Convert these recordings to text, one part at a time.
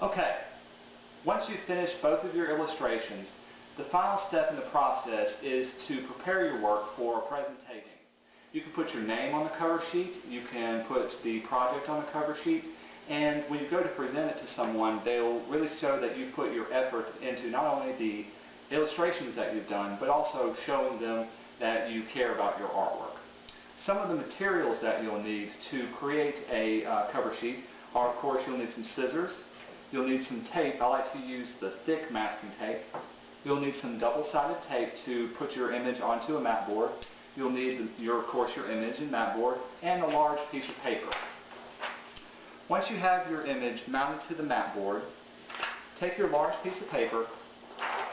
Okay, once you've finished both of your illustrations, the final step in the process is to prepare your work for presentation. You can put your name on the cover sheet, you can put the project on the cover sheet, and when you go to present it to someone, they'll really show that you put your effort into not only the illustrations that you've done, but also showing them that you care about your artwork. Some of the materials that you'll need to create a uh, cover sheet are, of course, you'll need some scissors, you'll need some tape. I like to use the thick masking tape. You'll need some double-sided tape to put your image onto a mat board. You'll need, your, of course, your image and mat board, and a large piece of paper. Once you have your image mounted to the mat board, take your large piece of paper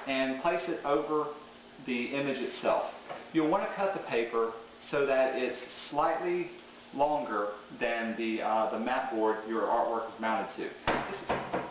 and place it over the image itself. You'll want to cut the paper so that it's slightly longer than the, uh, the mat board your artwork is mounted to.